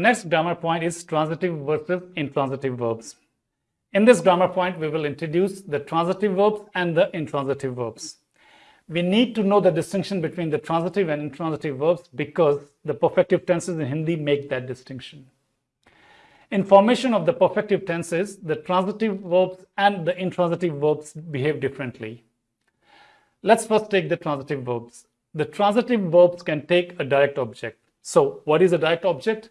next grammar point is transitive versus intransitive verbs. In this grammar point, we will introduce the transitive verbs and the intransitive verbs. We need to know the distinction between the transitive and intransitive verbs because the perfective tenses in Hindi make that distinction. In formation of the perfective tenses, the transitive verbs and the intransitive verbs behave differently. Let's first take the transitive verbs. The transitive verbs can take a direct object. So what is a direct object?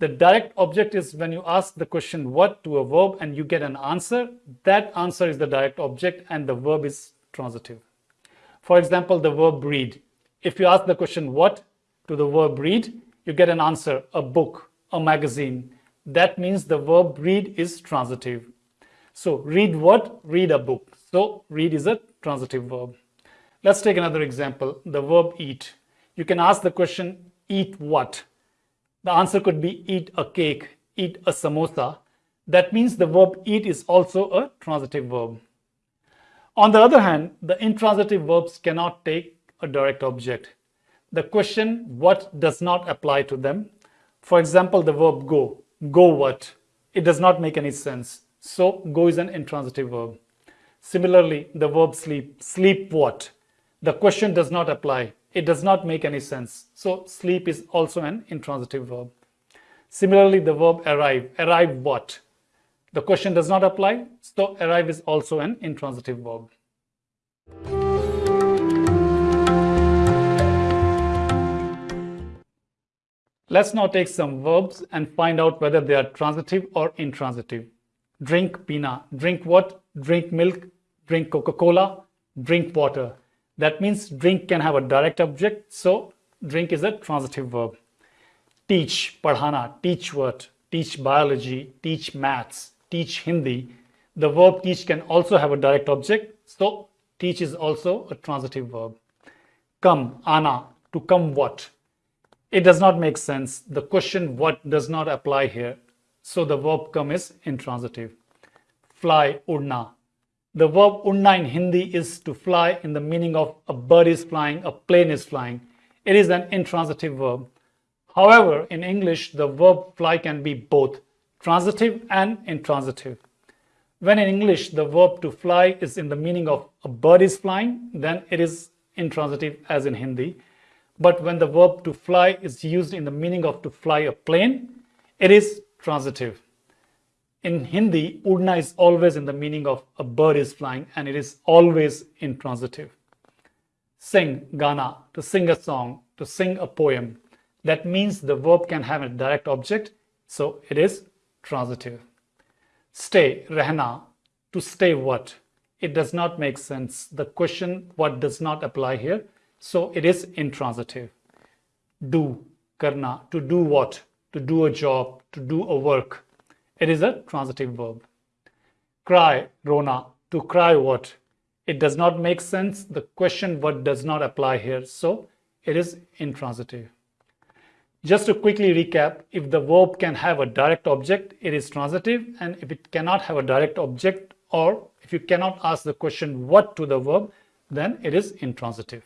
The direct object is when you ask the question what to a verb and you get an answer, that answer is the direct object and the verb is transitive. For example, the verb read. If you ask the question what to the verb read, you get an answer, a book, a magazine. That means the verb read is transitive. So read what? Read a book. So read is a transitive verb. Let's take another example, the verb eat. You can ask the question, eat what? The answer could be eat a cake, eat a samosa. That means the verb eat is also a transitive verb. On the other hand, the intransitive verbs cannot take a direct object. The question what does not apply to them. For example, the verb go. Go what? It does not make any sense. So go is an intransitive verb. Similarly, the verb sleep. Sleep what? The question does not apply. It does not make any sense. So sleep is also an intransitive verb. Similarly, the verb arrive. Arrive what? The question does not apply. So arrive is also an intransitive verb. Let's now take some verbs and find out whether they are transitive or intransitive. Drink pina. Drink what? Drink milk. Drink Coca-Cola. Drink water. That means drink can have a direct object. So drink is a transitive verb. Teach, padhana, teach what? Teach biology, teach maths, teach Hindi. The verb teach can also have a direct object. So teach is also a transitive verb. Come, ana, to come what? It does not make sense. The question what does not apply here. So the verb come is intransitive. Fly, udna, the verb udna in Hindi is to fly in the meaning of a bird is flying, a plane is flying. It is an intransitive verb. However, in English, the verb fly can be both transitive and intransitive. When in English, the verb to fly is in the meaning of a bird is flying, then it is intransitive as in Hindi. But when the verb to fly is used in the meaning of to fly a plane, it is transitive. In Hindi, udna is always in the meaning of a bird is flying and it is always intransitive. Sing, gana, to sing a song, to sing a poem. That means the verb can have a direct object, so it is transitive. Stay, rehna, to stay what? It does not make sense. The question what does not apply here, so it is intransitive. Do, karna, to do what? To do a job, to do a work. It is a transitive verb. Cry, Rona, to cry what? It does not make sense. The question what does not apply here. So it is intransitive. Just to quickly recap, if the verb can have a direct object, it is transitive. And if it cannot have a direct object or if you cannot ask the question what to the verb, then it is intransitive.